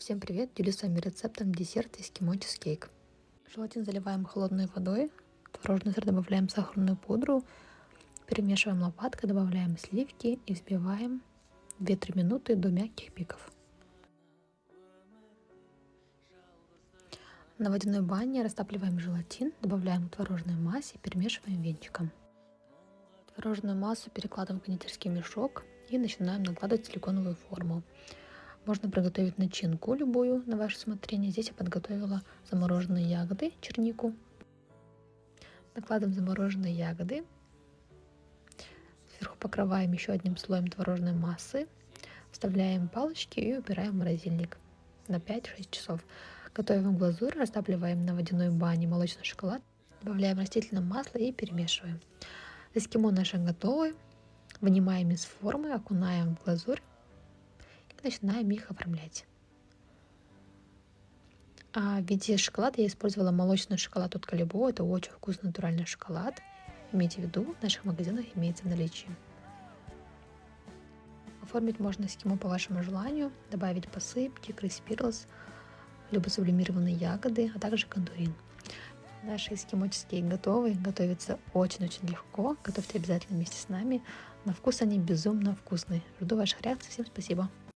Всем привет! Делюсь с вами рецептом десерта эскимо чизкейк. Желатин заливаем холодной водой, творожный сыр добавляем сахарную пудру, перемешиваем лопаткой, добавляем сливки и взбиваем 2-3 минуты до мягких пиков. На водяной бане растапливаем желатин, добавляем к творожной массе и перемешиваем венчиком. Творожную массу перекладываем в кондитерский мешок и начинаем накладывать силиконовую форму. Можно приготовить начинку любую на ваше усмотрение. Здесь я подготовила замороженные ягоды, чернику. Накладываем замороженные ягоды. Сверху покрываем еще одним слоем творожной массы. Вставляем палочки и убираем в морозильник на 5-6 часов. Готовим глазурь, растапливаем на водяной бане молочный шоколад. Добавляем растительное масло и перемешиваем. Эскимо наши готовы. Вынимаем из формы, окунаем в глазурь начинаем их оформлять. А в виде шоколада я использовала молочный шоколад от Калибо. Это очень вкусный натуральный шоколад. Имейте в виду, в наших магазинах имеется в наличии. Оформить можно эскимо по вашему желанию, добавить посыпки, криспирлс, либо сублимированные ягоды, а также кондурин. Наши эскимоческие готовы, готовятся очень-очень легко. Готовьте обязательно вместе с нами. На вкус они безумно вкусные. Жду ваших реакций. Всем спасибо.